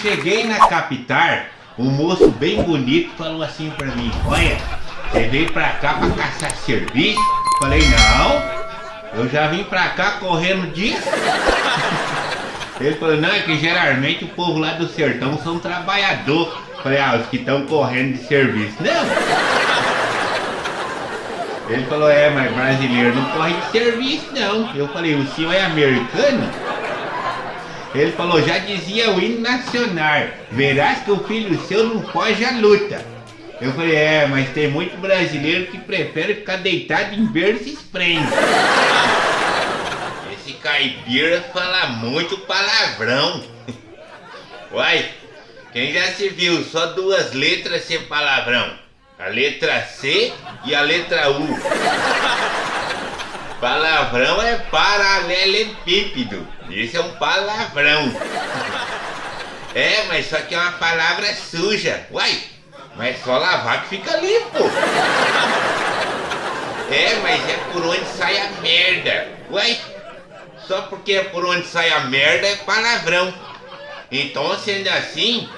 cheguei na capital, um moço bem bonito falou assim pra mim, olha, você veio pra cá pra caçar serviço? Falei, não, eu já vim pra cá correndo disso. Ele falou, não, é que geralmente o povo lá do sertão são trabalhador. Falei, ah, os que estão correndo de serviço. Não! Ele falou, é, mas brasileiro não corre de serviço não. Eu falei, o senhor é americano? Ele falou, já dizia o hino nacional, verás que o filho seu não foge à luta. Eu falei, é, mas tem muito brasileiro que prefere ficar deitado em berço e esprende. Esse caipira fala muito palavrão. Uai, quem já se viu só duas letras sem palavrão? A letra C e a letra U. Palavrão é paralelepípedo. Isso é um palavrão. É, mas só que é uma palavra suja. Uai, mas só lavar que fica limpo. É, mas é por onde sai a merda. Uai, só porque é por onde sai a merda é palavrão. Então, sendo assim,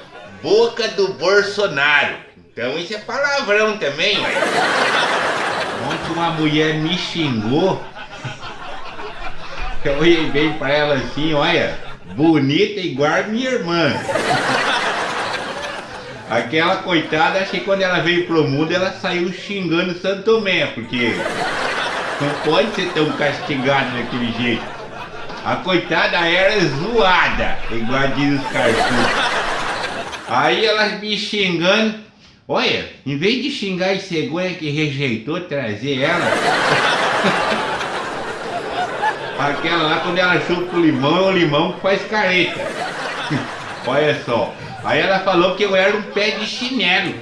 boca do Bolsonaro. Então isso é palavrão também. Ontem uma mulher me xingou. Eu olhei bem pra ela assim, olha, bonita igual minha irmã. Aquela coitada, achei que quando ela veio pro mundo ela saiu xingando Santo Tomé, porque não pode ser tão castigado daquele jeito. A coitada era zoada, igual diz os cartuchos. Aí elas me xingando, Olha, em vez de xingar a cegonha que rejeitou trazer ela, aquela lá quando ela chupa o limão, é o limão que faz careta. Olha só. Aí ela falou que eu era um pé de chinelo.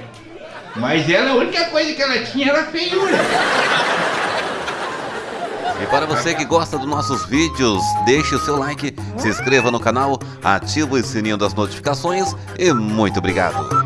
Mas ela, a única coisa que ela tinha era feiura. E para você que gosta dos nossos vídeos, deixe o seu like, se inscreva no canal, ative o sininho das notificações e muito obrigado.